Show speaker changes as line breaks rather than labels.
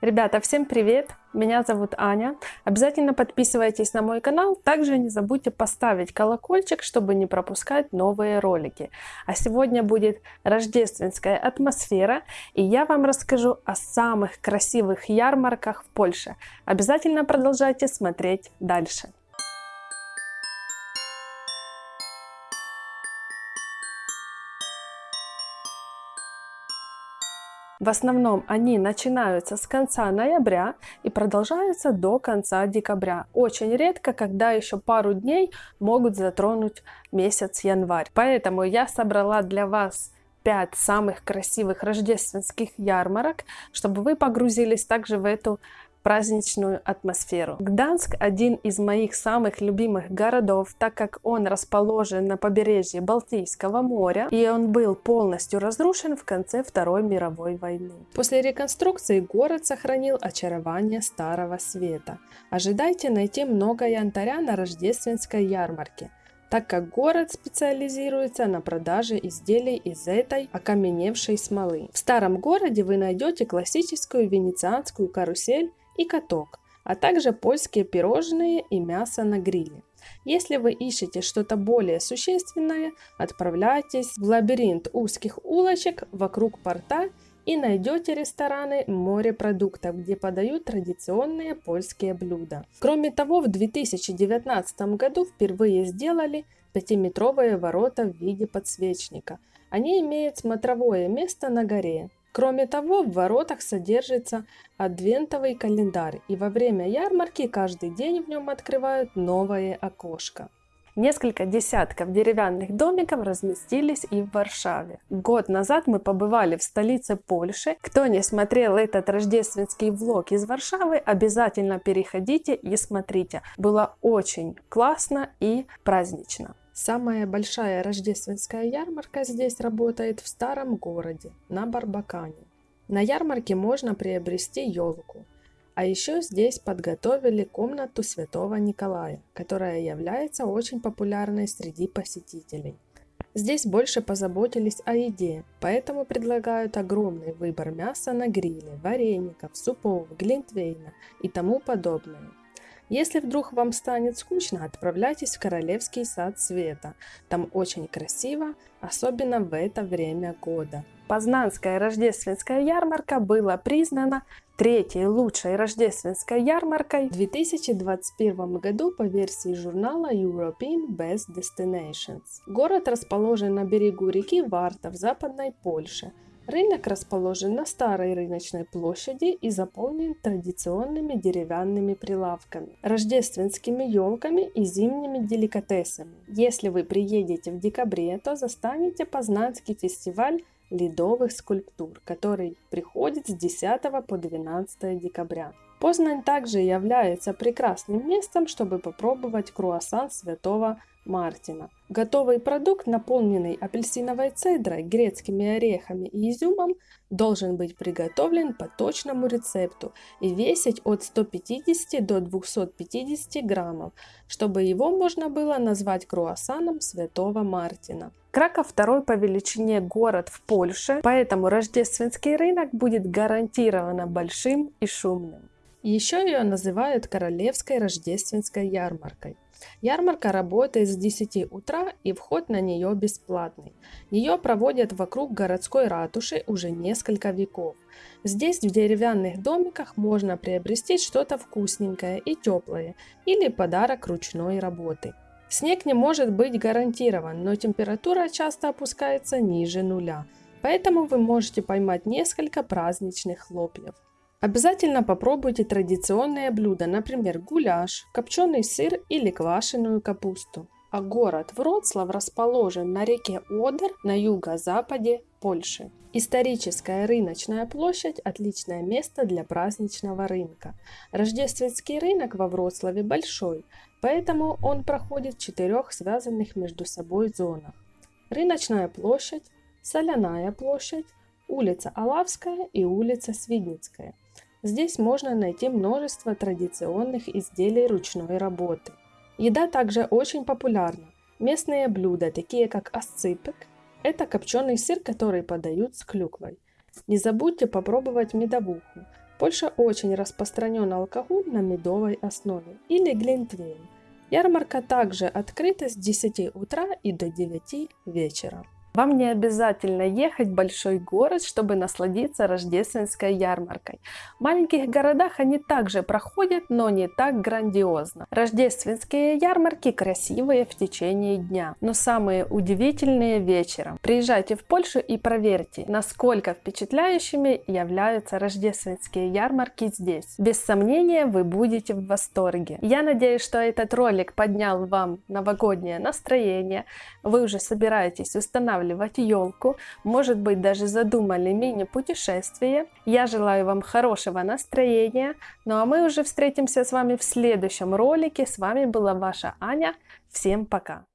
Ребята, всем привет! Меня зовут Аня. Обязательно подписывайтесь на мой канал. Также не забудьте поставить колокольчик, чтобы не пропускать новые ролики. А сегодня будет рождественская атмосфера, и я вам расскажу о самых красивых ярмарках в Польше. Обязательно продолжайте смотреть дальше. В основном они начинаются с конца ноября и продолжаются до конца декабря. Очень редко, когда еще пару дней могут затронуть месяц январь. Поэтому я собрала для вас 5 самых красивых рождественских ярмарок, чтобы вы погрузились также в эту праздничную атмосферу. Гданск один из моих самых любимых городов, так как он расположен на побережье Балтийского моря, и он был полностью разрушен в конце Второй мировой войны. После реконструкции город сохранил очарование Старого Света. Ожидайте найти много янтаря на рождественской ярмарке так как город специализируется на продаже изделий из этой окаменевшей смолы. В старом городе вы найдете классическую венецианскую карусель и каток, а также польские пирожные и мясо на гриле. Если вы ищете что-то более существенное, отправляйтесь в лабиринт узких улочек вокруг порта и найдете рестораны морепродуктов, где подают традиционные польские блюда. Кроме того, в 2019 году впервые сделали 5-метровые ворота в виде подсвечника. Они имеют смотровое место на горе, Кроме того, в воротах содержится адвентовый календарь, и во время ярмарки каждый день в нем открывают новое окошко. Несколько десятков деревянных домиков разместились и в Варшаве. Год назад мы побывали в столице Польши. Кто не смотрел этот рождественский влог из Варшавы, обязательно переходите и смотрите. Было очень классно и празднично. Самая большая рождественская ярмарка здесь работает в старом городе, на Барбакане. На ярмарке можно приобрести елку. А еще здесь подготовили комнату Святого Николая, которая является очень популярной среди посетителей. Здесь больше позаботились о еде, поэтому предлагают огромный выбор мяса на гриле, вареников, супов, глинтвейна и тому подобное. Если вдруг вам станет скучно, отправляйтесь в Королевский сад света. Там очень красиво, особенно в это время года. Познанская рождественская ярмарка была признана третьей лучшей рождественской ярмаркой в 2021 году по версии журнала European Best Destinations. Город расположен на берегу реки Варта в западной Польше – Рынок расположен на старой рыночной площади и заполнен традиционными деревянными прилавками, рождественскими елками и зимними деликатесами. Если вы приедете в декабре, то застанете Познанский фестиваль ледовых скульптур, который приходит с 10 по 12 декабря. Познань также является прекрасным местом, чтобы попробовать круассан Святого Мартина. Готовый продукт, наполненный апельсиновой цедрой, грецкими орехами и изюмом, должен быть приготовлен по точному рецепту и весить от 150 до 250 граммов, чтобы его можно было назвать круассаном Святого Мартина. Краков второй по величине город в Польше, поэтому рождественский рынок будет гарантированно большим и шумным. Еще ее называют Королевской рождественской ярмаркой. Ярмарка работает с 10 утра и вход на нее бесплатный. Ее проводят вокруг городской ратуши уже несколько веков. Здесь в деревянных домиках можно приобрести что-то вкусненькое и теплое или подарок ручной работы. Снег не может быть гарантирован, но температура часто опускается ниже нуля, поэтому вы можете поймать несколько праздничных хлопьев. Обязательно попробуйте традиционные блюда, например, гуляш, копченый сыр или квашеную капусту. А город Вроцлав расположен на реке Одер на юго-западе Польши. Историческая рыночная площадь – отличное место для праздничного рынка. Рождественский рынок во Вроцлаве большой, поэтому он проходит в четырех связанных между собой зонах. Рыночная площадь, Соляная площадь, улица Алавская и улица Свидницкая. Здесь можно найти множество традиционных изделий ручной работы. Еда также очень популярна. Местные блюда, такие как асципек, это копченый сыр, который подают с клюквой. Не забудьте попробовать медовуху. Польша очень распространен алкоголь на медовой основе или глинтвейн. Ярмарка также открыта с 10 утра и до 9 вечера. Вам не обязательно ехать в большой город, чтобы насладиться рождественской ярмаркой. В маленьких городах они также проходят, но не так грандиозно. Рождественские ярмарки красивые в течение дня, но самые удивительные вечером. Приезжайте в Польшу и проверьте, насколько впечатляющими являются рождественские ярмарки здесь. Без сомнения, вы будете в восторге. Я надеюсь, что этот ролик поднял вам новогоднее настроение. Вы уже собираетесь устанавливать устанавливать елку, может быть даже задумали мини-путешествие. Я желаю вам хорошего настроения, ну а мы уже встретимся с вами в следующем ролике. С вами была ваша Аня. Всем пока!